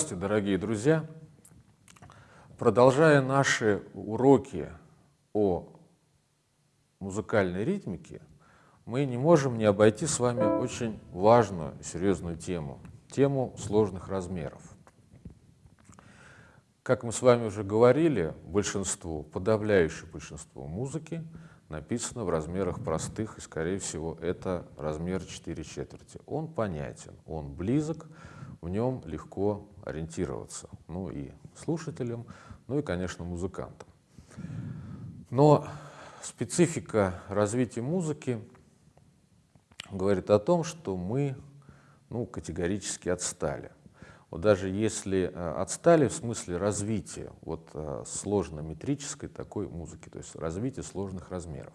Здравствуйте, дорогие друзья! Продолжая наши уроки о музыкальной ритмике, мы не можем не обойти с вами очень важную серьезную тему, тему сложных размеров. Как мы с вами уже говорили, большинство, подавляющее большинство музыки написано в размерах простых, и, скорее всего, это размер 4 четверти. Он понятен, он близок, в нем легко ориентироваться, ну и слушателям, ну и, конечно, музыкантам. Но специфика развития музыки говорит о том, что мы ну, категорически отстали. Вот даже если э, отстали в смысле развития вот, э, сложно-метрической такой музыки, то есть развития сложных размеров.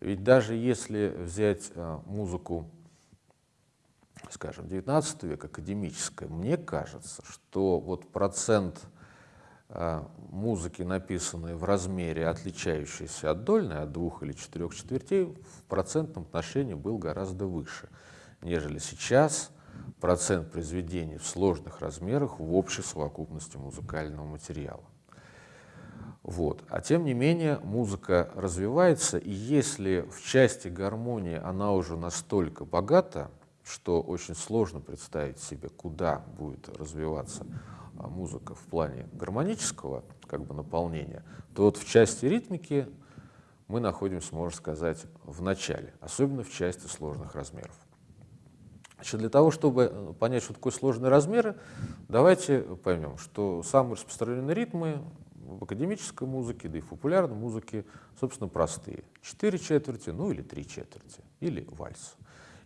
Ведь даже если взять э, музыку скажем, XIX век, академическая, мне кажется, что вот процент э, музыки, написанной в размере, отличающейся от дольной, от двух или четырех четвертей, в процентном отношении был гораздо выше, нежели сейчас процент произведений в сложных размерах в общей совокупности музыкального материала. Вот. А тем не менее музыка развивается, и если в части гармонии она уже настолько богата, что очень сложно представить себе, куда будет развиваться а, музыка в плане гармонического как бы, наполнения, то вот в части ритмики мы находимся, можно сказать, в начале, особенно в части сложных размеров. Значит, для того, чтобы э, понять, что такое сложные размеры, давайте поймем, что самые распространенные ритмы в академической музыке, да и в популярной музыке, собственно, простые. Четыре четверти, ну или три четверти, или вальс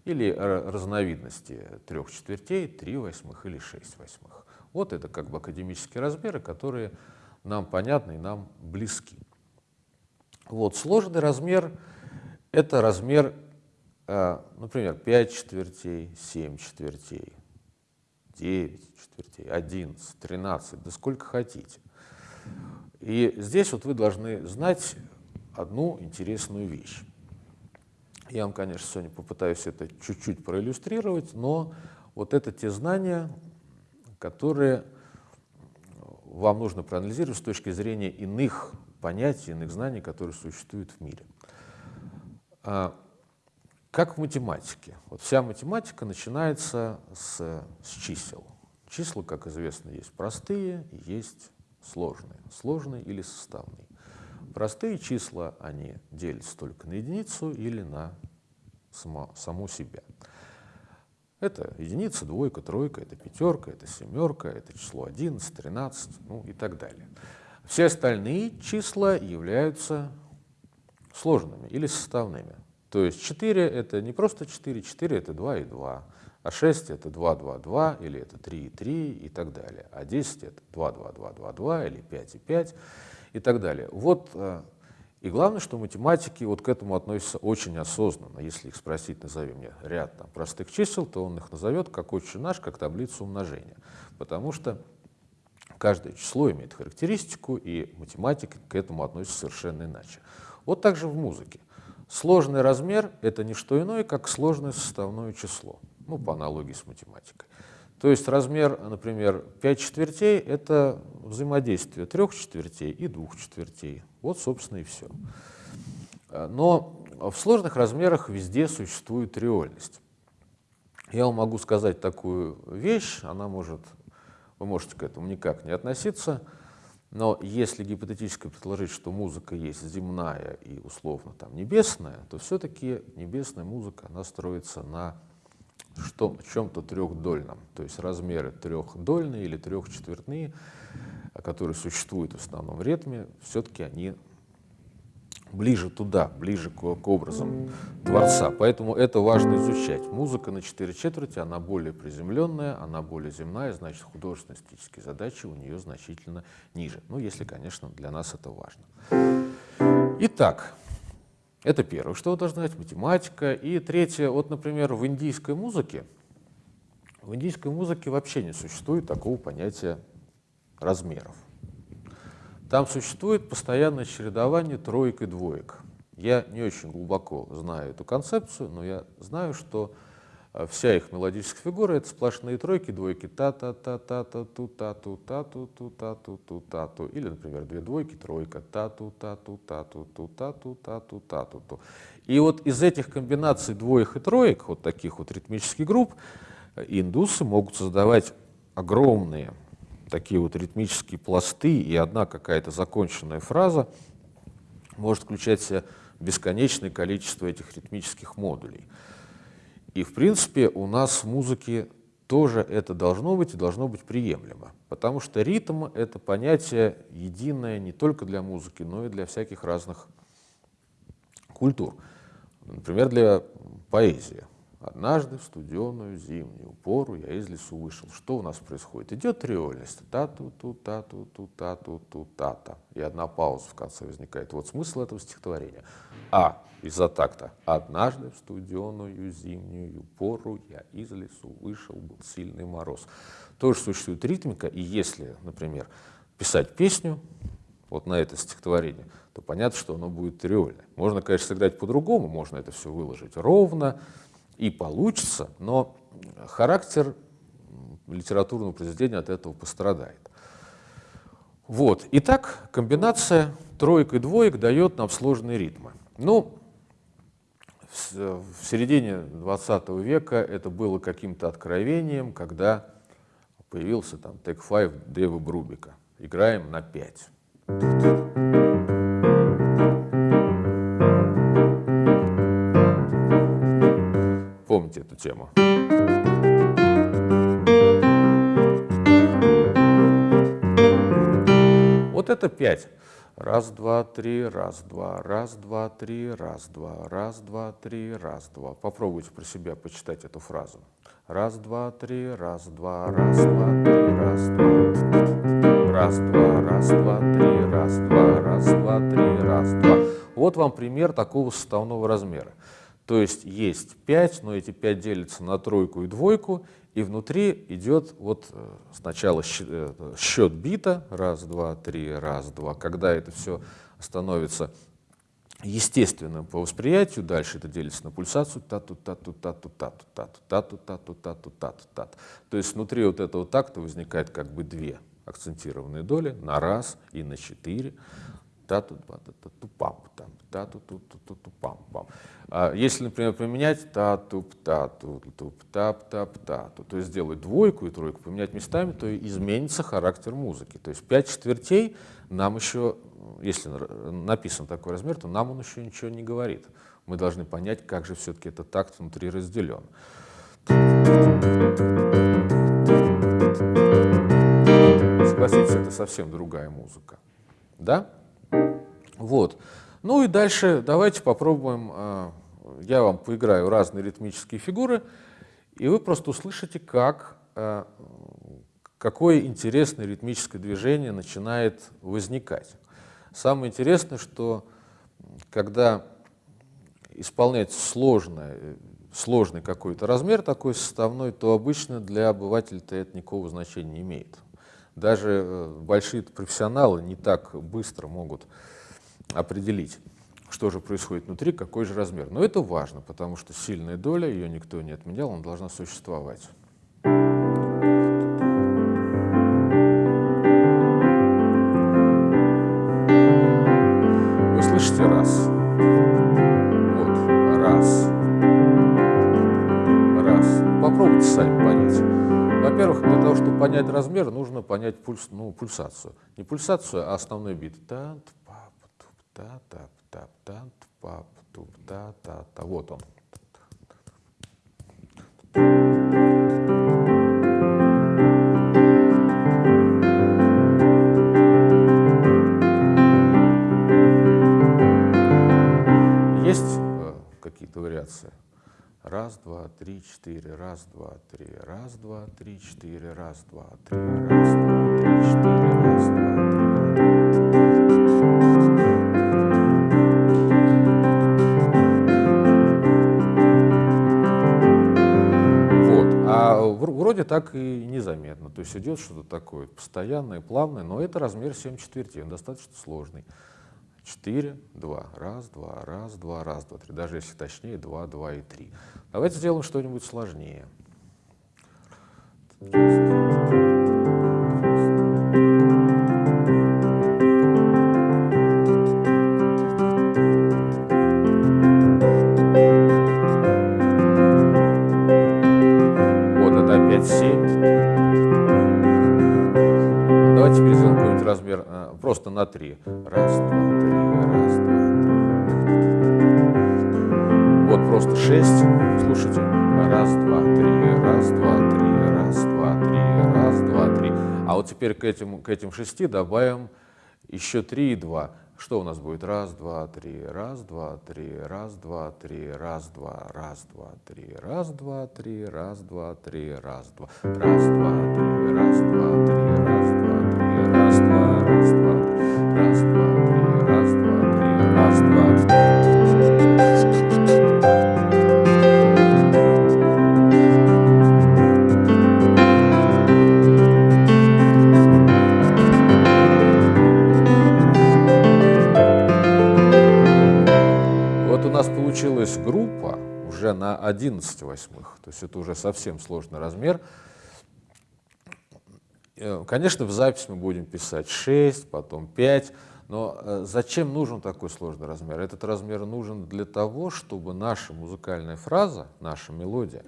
или разновидности трех четвертей, три восьмых или шесть восьмых. Вот это как бы академические размеры, которые нам понятны и нам близки. Вот, сложный размер — это размер, э, например, 5 четвертей, 7 четвертей, 9 четвертей, 11, 13, да сколько хотите. И здесь вот вы должны знать одну интересную вещь. Я вам, конечно, сегодня попытаюсь это чуть-чуть проиллюстрировать, но вот это те знания, которые вам нужно проанализировать с точки зрения иных понятий, иных знаний, которые существуют в мире. А, как в математике. Вот вся математика начинается с, с чисел. Числа, как известно, есть простые есть сложные. Сложные или составные. Простые числа, они делятся только на единицу или на само, саму себя. Это единица, двойка, тройка, это пятерка, это семерка, это число 11, 13, ну и так далее. Все остальные числа являются сложными или составными. То есть 4 это не просто 4, 4 это 2 и 2, а 6 это 2, 2, 2, или это 3 и 3 и так далее. А 10 это 2, 2, 2, 2, 2, или 5 и 5 и так далее. Вот, э, и главное, что математики вот к этому относятся очень осознанно. Если их спросить, назови мне ряд там, простых чисел, то он их назовет как отче наш, как таблицу умножения. Потому что каждое число имеет характеристику, и математика к этому относится совершенно иначе. Вот так же в музыке. Сложный размер — это не что иное, как сложное составное число, ну, по аналогии с математикой. То есть размер, например, 5 четвертей — это взаимодействие трех четвертей и двух четвертей. Вот, собственно, и все. Но в сложных размерах везде существует триольность. Я вам могу сказать такую вещь, она может, вы можете к этому никак не относиться, но если гипотетически предположить, что музыка есть земная и условно там небесная, то все-таки небесная музыка, она строится на что, чем-то трехдольном, то есть размеры трехдольные или трехчетвертные, которые существуют в основном в ритме, все-таки они ближе туда, ближе к, к образам Творца. Поэтому это важно изучать. Музыка на четыре четверти, она более приземленная, она более земная, значит, художественно-эстетические задачи у нее значительно ниже. Ну, если, конечно, для нас это важно. Итак, это первое, что вы должны знать, математика. И третье, вот, например, в индийской музыке, в индийской музыке вообще не существует такого понятия размеров. Там существует постоянное чередование троек и двоек. Я не очень глубоко знаю эту концепцию, но я знаю, что вся их мелодическая фигура — это сплошные тройки, двойки та-та-та-та-та-ту-та-ту-та-ту-та-ту-та-ту-та-ту. Или, например, две двойки, тройка та-ту-та-ту-та-ту-та-ту-та-ту. И вот из этих комбинаций двоек и троек, вот таких вот ритмических групп, индусы могут создавать огромные такие вот ритмические пласты, и одна какая-то законченная фраза может включать в себя бесконечное количество этих ритмических модулей. И, в принципе, у нас в музыке тоже это должно быть и должно быть приемлемо, потому что ритм — это понятие единое не только для музыки, но и для всяких разных культур. Например, для поэзии. Однажды в студеную зимнюю пору я из лесу вышел. Что у нас происходит? Идет триольность. Та-ту-ту, та-ту-ту, та-ту-ту, та-та. И одна пауза в конце возникает. Вот смысл этого стихотворения. А из-за такта. Однажды в студеную зимнюю пору я из лесу вышел, был сильный мороз. Тоже существует ритмика, и если, например, писать песню, вот на это стихотворение, то понятно, что оно будет триольное. Можно, конечно, сыграть по-другому, можно это все выложить ровно, и получится, но характер литературного произведения от этого пострадает. Вот. Итак, комбинация троек и двоек дает нам сложные ритмы. Ну, в, в середине 20 века это было каким-то откровением, когда появился там Take Five Дэва Брубика. Играем на 5. Помните эту тему? Вот это 5. Раз, два, три, раз, два, раз, два, три, раз, два, раз, два, три, раз, два. Попробуйте про себя почитать эту фразу. Раз, два, три, раз, два, раз, два, три, раз, два. Раз, два, раз, два, три, раз, два, раз, два, три, раз, два. Вот вам пример такого составного размера. То есть есть 5, но эти 5 делятся на тройку и двойку, и внутри идет вот э, сначала э, счет бита, раз, два, три, раз, два, когда это все становится естественным по восприятию, дальше это делится на пульсацию, тату, тату, тату, тату, тату, тату, тату, тату, тату, тату. То есть внутри вот этого такта возникает как бы две акцентированные доли на раз и на четыре тату тату пам там тату ту ту ту ту пам пам если например поменять тату тату туп тап тап тату то есть сделать двойку и тройку поменять местами то изменится характер музыки. То есть пять четвертей нам еще если написан такой размер то нам он еще ничего не говорит. Мы должны понять как же все-таки этот такт внутри разделен. Согласитесь это совсем другая музыка. Да вот. Ну и дальше давайте попробуем, а, я вам поиграю разные ритмические фигуры, и вы просто услышите, как, а, какое интересное ритмическое движение начинает возникать. Самое интересное, что когда исполняется сложное, сложный какой-то размер такой составной, то обычно для обывателя-то это никакого значения не имеет. Даже э, большие профессионалы не так быстро могут определить, что же происходит внутри, какой же размер. Но это важно, потому что сильная доля, ее никто не отменял, она должна существовать. Вы слышите раз. Вот, раз. Раз. Попробуйте сами понять. Во-первых, для того, чтобы понять размер, нужно понять пульс, ну, пульсацию. Не пульсацию, а основной бит. Та, та та та та пап туп та та та вот он есть какие-то вариации раз два три четыре раз два три раз два три четыре раз два три раз два три четыре вроде так и незаметно. То есть идет что-то такое постоянное, плавное, но это размер 7 четвертей, он достаточно сложный. 4, 2, раз, два, раз, два, раз, два, три. Даже если точнее, 2, 2 и 3. Давайте сделаем что-нибудь сложнее. Вот Вот просто 6. Слушайте. Раз, два, три, раз, два, три, раз, два, три, раз, два, три. А вот теперь к этим, к этим 6 добавим еще 3 и 2. Что у нас будет? Раз, два, три, раз, два, три, раз, два, три, раз, два, раз, два, три, раз, два, три, раз, два, три, раз, два, раз, два, три, раз, два, три, раз, два, три, раз, два, раз, два, раз, два, 11 восьмых, то есть это уже совсем сложный размер. Э, конечно, в запись мы будем писать 6, потом 5, но э, зачем нужен такой сложный размер? Этот размер нужен для того, чтобы наша музыкальная фраза, наша мелодия,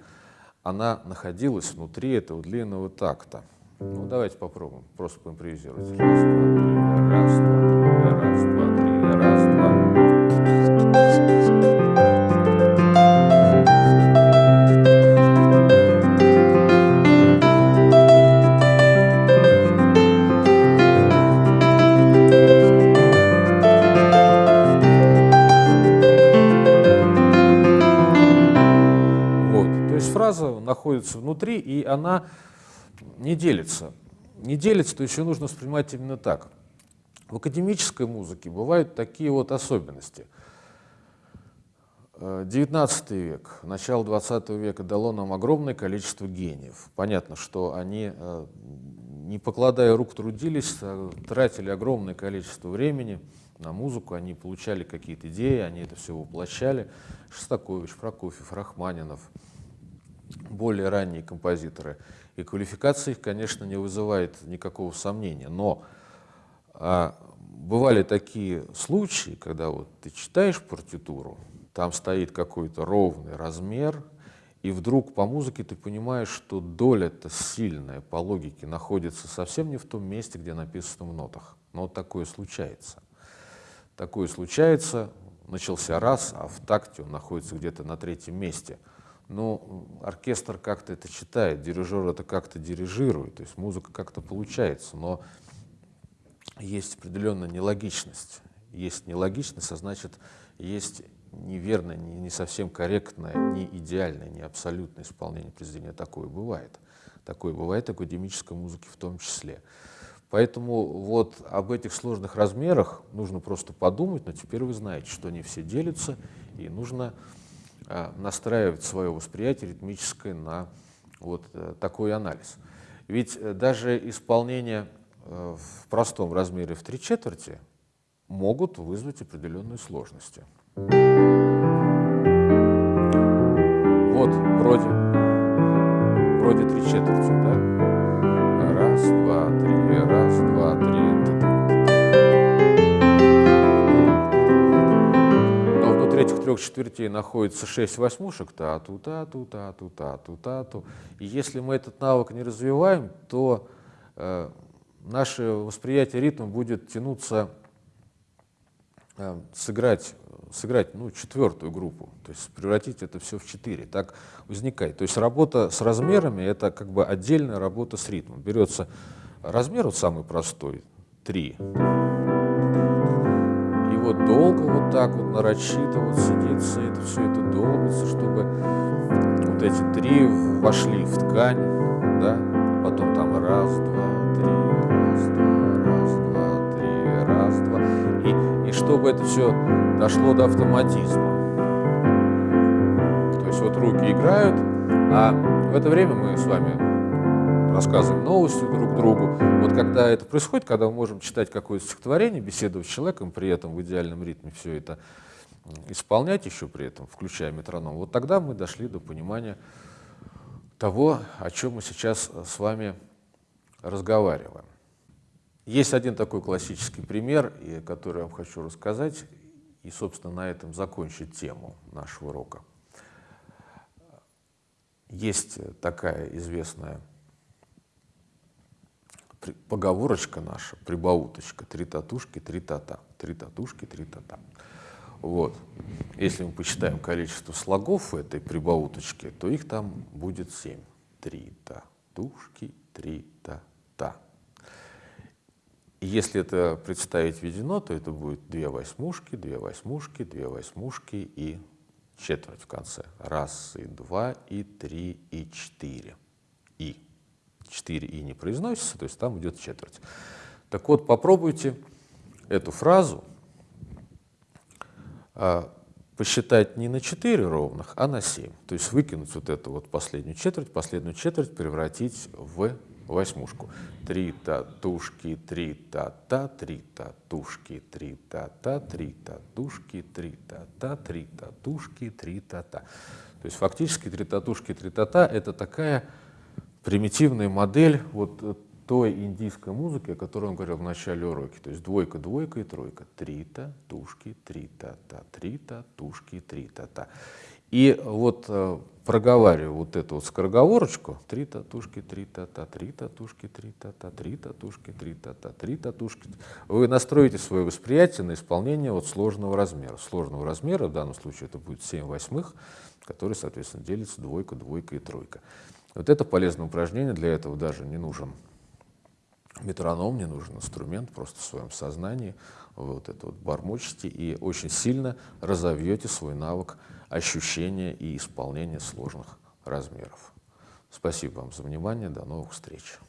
она находилась внутри этого длинного такта. Ну, давайте попробуем, просто поимпровизировать. Раз, два, три, раз, два, три, раз, не делится. Не делится, то ее нужно воспринимать именно так. В академической музыке бывают такие вот особенности. XIX век, начало XX века дало нам огромное количество гениев. Понятно, что они, э, не покладая рук, трудились, э, тратили огромное количество времени на музыку, они получали какие-то идеи, они это все воплощали. Шостакович, Прокофьев, Рахманинов, более ранние композиторы. И квалификация их, конечно, не вызывает никакого сомнения. Но а, бывали такие случаи, когда вот ты читаешь партитуру, там стоит какой-то ровный размер, и вдруг по музыке ты понимаешь, что доля-то сильная по логике находится совсем не в том месте, где написано в нотах. Но вот такое случается. Такое случается, начался раз, а в такте он находится где-то на третьем месте. Но оркестр как-то это читает, дирижер это как-то дирижирует, то есть музыка как-то получается, но есть определенная нелогичность. Есть нелогичность, а значит, есть неверное, не, не совсем корректное, не идеальное, не абсолютное исполнение произведения. Такое бывает. Такое бывает академической музыке в том числе. Поэтому вот об этих сложных размерах нужно просто подумать, но теперь вы знаете, что они все делятся, и нужно настраивать свое восприятие ритмическое на вот а, такой анализ. Ведь а, даже исполнение а, в простом размере в три четверти могут вызвать определенные сложности. Вот, вроде, вроде три четверти, да? Раз, два, три, раз, два, три. Этих трех четвертей находится шесть восьмушек, та-ту, та-ту, та-ту, та-ту, та-ту. И если мы этот навык не развиваем, то э, наше восприятие ритма будет тянуться э, сыграть сыграть ну, четвертую группу, то есть превратить это все в четыре. Так возникает. То есть работа с размерами — это как бы отдельная работа с ритмом. Берется размер вот самый простой, три, вот долго вот так вот нарочито вот сидится, это все это долбится, чтобы вот эти три вошли в ткань, да, потом там раз, два, три, раз, два, раз, два, три, раз, два, и, и чтобы это все дошло до автоматизма. То есть вот руки играют, а в это время мы с вами рассказываем новости друг другу. Вот когда это происходит, когда мы можем читать какое-то стихотворение, беседовать с человеком, при этом в идеальном ритме все это исполнять еще при этом, включая метроном, вот тогда мы дошли до понимания того, о чем мы сейчас с вами разговариваем. Есть один такой классический пример, который я вам хочу рассказать, и, собственно, на этом закончить тему нашего урока. Есть такая известная поговорочка наша, прибауточка, три татушки, три тата, три татушки, три тата. Вот. Если мы посчитаем количество слогов в этой прибауточке, то их там будет семь. Три татушки, три та-та. Если это представить введено, то это будет две восьмушки, две восьмушки, две восьмушки и четверть в конце. Раз, и два, и три, и четыре. И. Четыре и не произносится, то есть там идет четверть. Так вот, попробуйте эту фразу а, посчитать не на 4 ровных, а на 7. То есть выкинуть вот эту вот последнюю четверть, последнюю четверть превратить в восьмушку. Три татушки, три та-та, три татушки, три та-та, три татушки, три та-та, три татушки, три та-та. То есть фактически три татушки, три та-та — это такая примитивная модель вот той индийской музыки, о которой он говорил в начале урока. То есть двойка, двойка и тройка. Три татушки, три та-та, три татушки, три та-та. И вот э, проговариваю вот эту вот скороговорочку, три татушки, три та-та, три татушки, три та-та, три татушки, три та-та, три татушки, вы настроите свое восприятие на исполнение вот сложного размера. Сложного размера, в данном случае это будет 7 восьмых, который, соответственно, делится двойка, двойка и тройка. Вот это полезное упражнение, для этого даже не нужен метроном, не нужен инструмент, просто в своем сознании вот это вот бормочете и очень сильно разовьете свой навык ощущения и исполнения сложных размеров. Спасибо вам за внимание, до новых встреч.